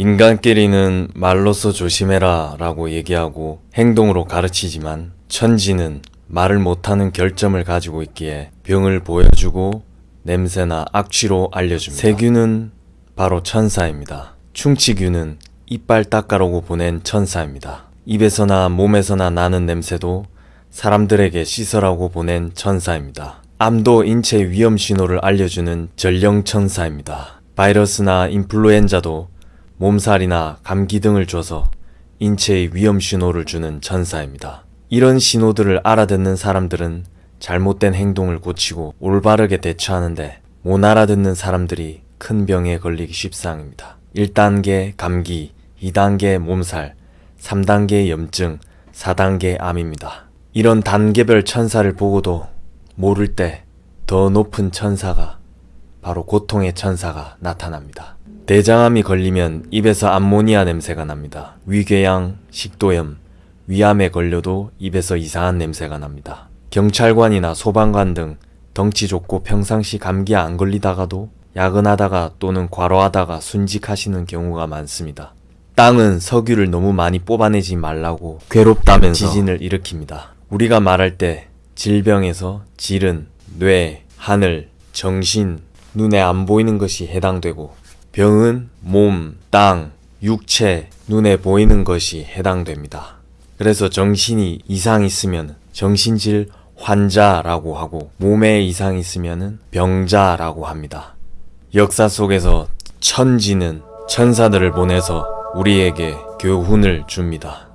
인간끼리는 말로써 조심해라 라고 얘기하고 행동으로 가르치지만 천지는 말을 못하는 결점을 가지고 있기에 병을 보여주고 냄새나 악취로 알려줍니다. 세균은 바로 천사입니다. 충치균은 이빨 닦아라고 보낸 천사입니다. 입에서나 몸에서나 나는 냄새도 사람들에게 씻으라고 보낸 천사입니다. 암도 인체 위험 신호를 알려주는 전령 천사입니다. 바이러스나 인플루엔자도 몸살이나 감기 등을 줘서 인체의 위험 신호를 주는 천사입니다. 이런 신호들을 알아듣는 사람들은 잘못된 행동을 고치고 올바르게 대처하는데 못 알아듣는 사람들이 큰 병에 걸리기 십상입니다. 1단계 감기, 2단계 몸살, 3단계 염증, 4단계 암입니다. 이런 단계별 천사를 보고도 모를 때 더 높은 천사가 바로 고통의 천사가 나타납니다. 대장암이 걸리면 입에서 암모니아 냄새가 납니다. 위궤양, 식도염, 위암에 걸려도 입에서 이상한 냄새가 납니다. 경찰관이나 소방관 등 덩치 좋고 평상시 감기 안 걸리다가도 야근하다가 또는 과로하다가 순직하시는 경우가 많습니다. 땅은 석유를 너무 많이 뽑아내지 말라고 괴롭다면서 지진을 일으킵니다. 우리가 말할 때 질병에서 질은 뇌, 하늘, 정신, 눈에 안 보이는 것이 해당되고 병은 몸, 땅, 육체, 눈에 보이는 것이 해당됩니다. 그래서 정신이 이상 있으면 정신질 환자라고 하고 몸에 이상 있으면 병자라고 합니다. 역사 속에서 천지는 천사들을 보내서 우리에게 교훈을 줍니다.